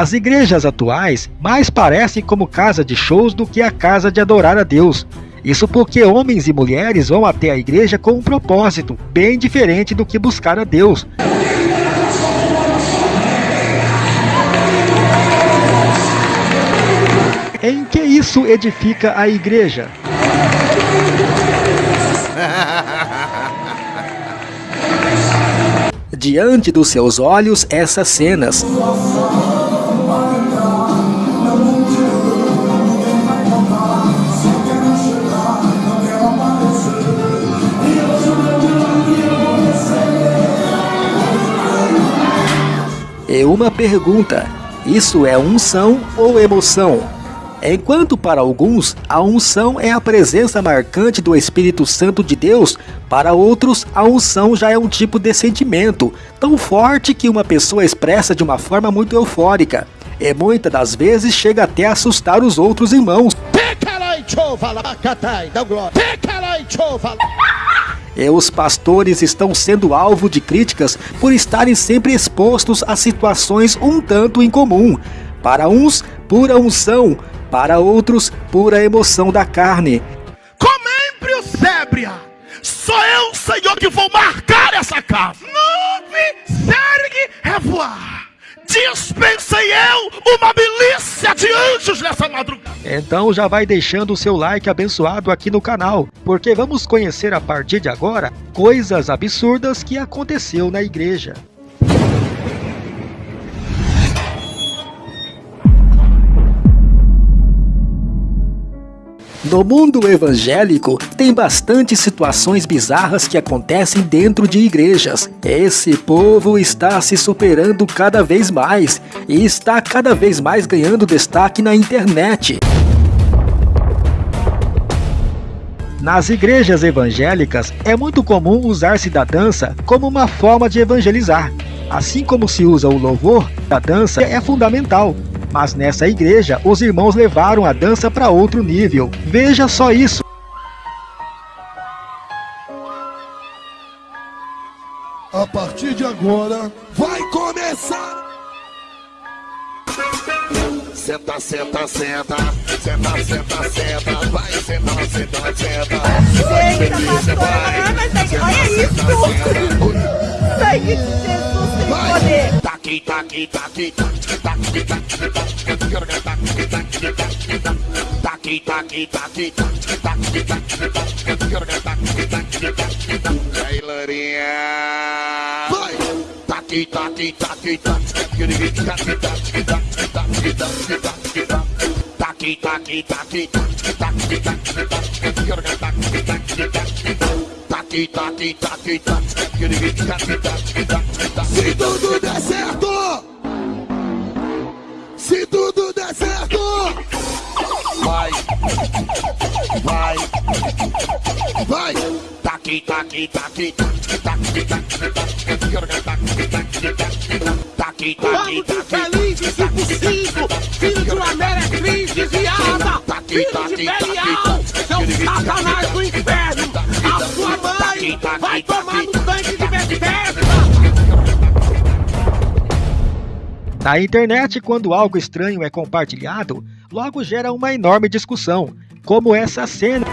As igrejas atuais mais parecem como casa de shows do que a casa de adorar a Deus. Isso porque homens e mulheres vão até a igreja com um propósito bem diferente do que buscar a Deus. Em que isso edifica a igreja? Diante dos seus olhos, essas cenas. Uma pergunta: isso é unção ou emoção? Enquanto para alguns a unção é a presença marcante do Espírito Santo de Deus, para outros a unção já é um tipo de sentimento, tão forte que uma pessoa expressa de uma forma muito eufórica. E muitas das vezes chega até a assustar os outros irmãos. E os pastores estão sendo alvo de críticas por estarem sempre expostos a situações um tanto incomum. Para uns, pura unção, para outros, pura emoção da carne. Comembrio sébria, sou eu, Senhor, que vou marcar essa casa. Nove sergue revoar. Dispensei eu uma milícia de anjos nessa madrugada. Então já vai deixando o seu like abençoado aqui no canal, porque vamos conhecer a partir de agora coisas absurdas que aconteceu na igreja. No mundo evangélico, tem bastante situações bizarras que acontecem dentro de igrejas. Esse povo está se superando cada vez mais e está cada vez mais ganhando destaque na internet. Nas igrejas evangélicas, é muito comum usar-se da dança como uma forma de evangelizar. Assim como se usa o louvor, a dança é fundamental, mas nessa igreja, os irmãos levaram a dança para outro nível. Veja só isso. A partir de agora, vai começar! Senta, senta, senta, senta, senta, senta, vai, senta, senta, senta. Eita, pastora, olha isso! Sai, de Jesus tem poder! Tá aqui, tá aqui, tá aqui, tá aqui. Aí, Lorinha! Vai! Taqui, taqui, taqui, taqui, taqui, taqui, taqui, taqui, taqui, Taqui, taqui, taqui, taqui, taqui, taqui, taqui, taqui, taqui, Se Vamos de felizes e possível, filho de uma meretriz desviada, filho de Belial, seu satanás do inferno, a sua mãe vai tomar no tanque de Bethesda. Na internet, quando algo estranho é compartilhado, logo gera uma enorme discussão, como essa cena.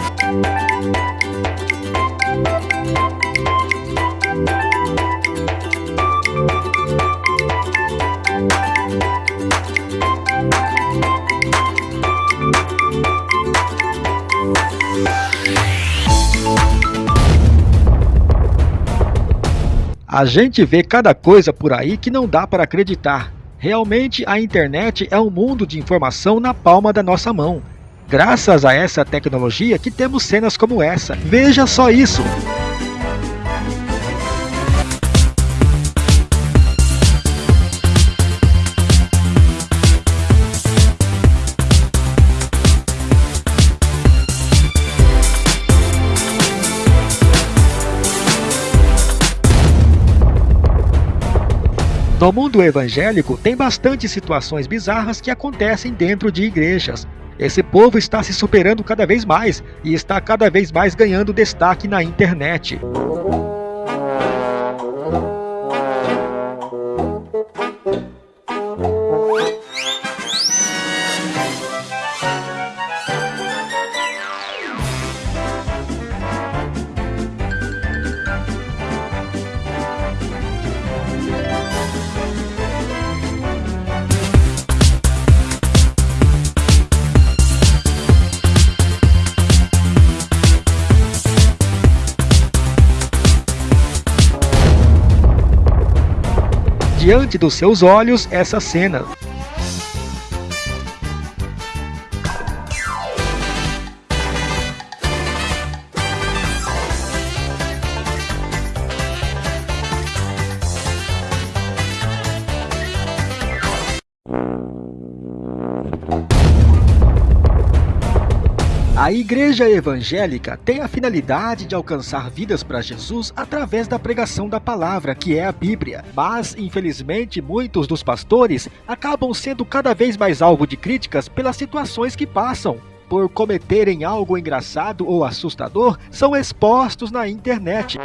A gente vê cada coisa por aí que não dá para acreditar. Realmente a internet é um mundo de informação na palma da nossa mão. Graças a essa tecnologia que temos cenas como essa. Veja só isso! No mundo evangélico, tem bastante situações bizarras que acontecem dentro de igrejas. Esse povo está se superando cada vez mais e está cada vez mais ganhando destaque na internet. Diante dos seus olhos essa cena. A igreja evangélica tem a finalidade de alcançar vidas para Jesus através da pregação da palavra, que é a Bíblia. Mas, infelizmente, muitos dos pastores acabam sendo cada vez mais alvo de críticas pelas situações que passam. Por cometerem algo engraçado ou assustador, são expostos na internet.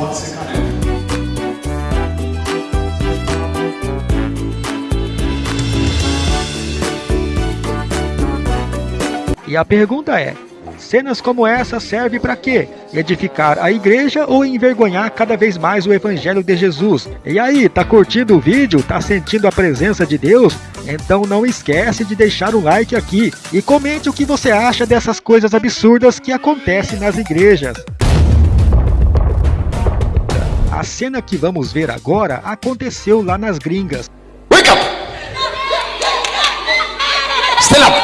Pode ser careca. E a pergunta é: Cenas como essa servem para quê? Edificar a igreja ou envergonhar cada vez mais o evangelho de Jesus? E aí, tá curtindo o vídeo? Tá sentindo a presença de Deus? Então não esquece de deixar o like aqui e comente o que você acha dessas coisas absurdas que acontecem nas igrejas. A cena que vamos ver agora aconteceu lá nas gringas. Wake up! Stand up!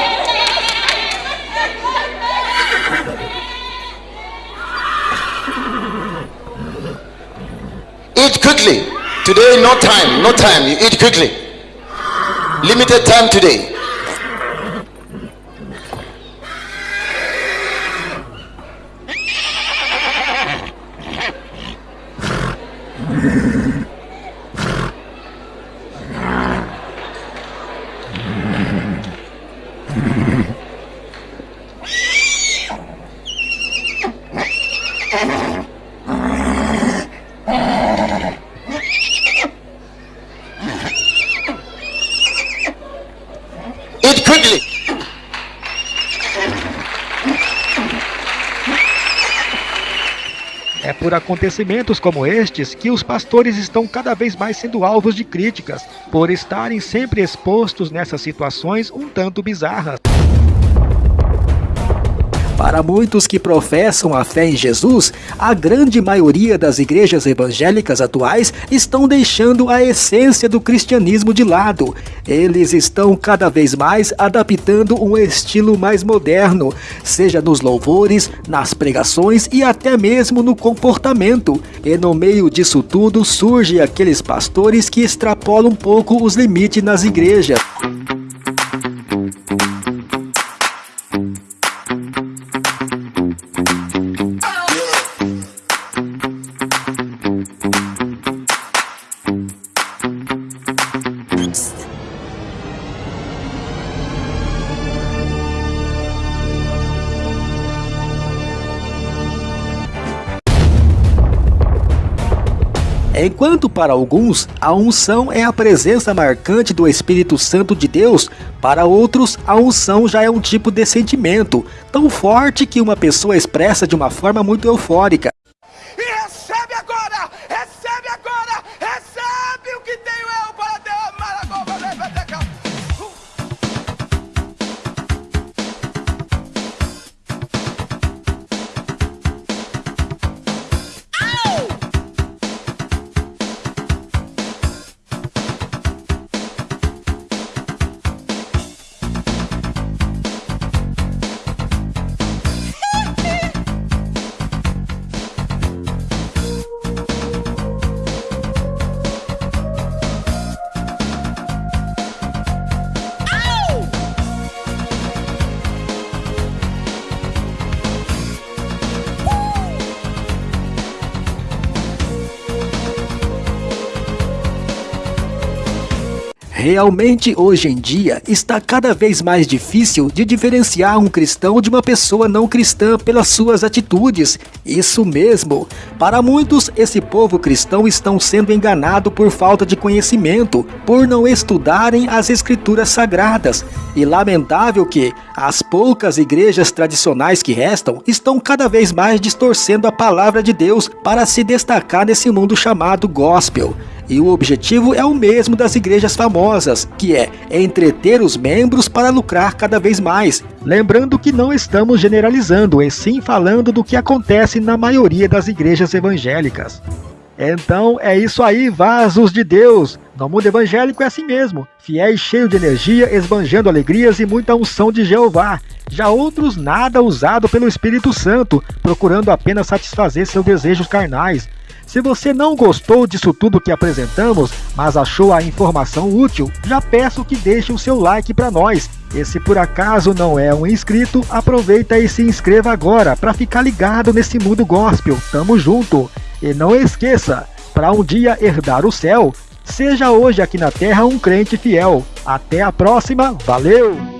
Eat quickly. Today, no time, no time. You eat quickly. Limited time today. É por acontecimentos como estes que os pastores estão cada vez mais sendo alvos de críticas, por estarem sempre expostos nessas situações um tanto bizarras. Para muitos que professam a fé em Jesus, a grande maioria das igrejas evangélicas atuais estão deixando a essência do cristianismo de lado. Eles estão cada vez mais adaptando um estilo mais moderno, seja nos louvores, nas pregações e até mesmo no comportamento. E no meio disso tudo surgem aqueles pastores que extrapolam um pouco os limites nas igrejas. Enquanto para alguns a unção é a presença marcante do Espírito Santo de Deus, para outros a unção já é um tipo de sentimento, tão forte que uma pessoa expressa de uma forma muito eufórica. Realmente, hoje em dia, está cada vez mais difícil de diferenciar um cristão de uma pessoa não cristã pelas suas atitudes. Isso mesmo. Para muitos, esse povo cristão estão sendo enganado por falta de conhecimento, por não estudarem as escrituras sagradas. E lamentável que as poucas igrejas tradicionais que restam estão cada vez mais distorcendo a palavra de Deus para se destacar nesse mundo chamado gospel. E o objetivo é o mesmo das igrejas famosas, que é entreter os membros para lucrar cada vez mais. Lembrando que não estamos generalizando, e sim falando do que acontece na maioria das igrejas evangélicas. Então é isso aí, vasos de Deus. No mundo evangélico é assim mesmo, fiéis cheios de energia, esbanjando alegrias e muita unção de Jeová. Já outros nada usado pelo Espírito Santo, procurando apenas satisfazer seus desejos carnais. Se você não gostou disso tudo que apresentamos, mas achou a informação útil, já peço que deixe o seu like para nós. E se por acaso não é um inscrito, aproveita e se inscreva agora para ficar ligado nesse mundo gospel. Tamo junto! E não esqueça, para um dia herdar o céu, seja hoje aqui na terra um crente fiel. Até a próxima, valeu!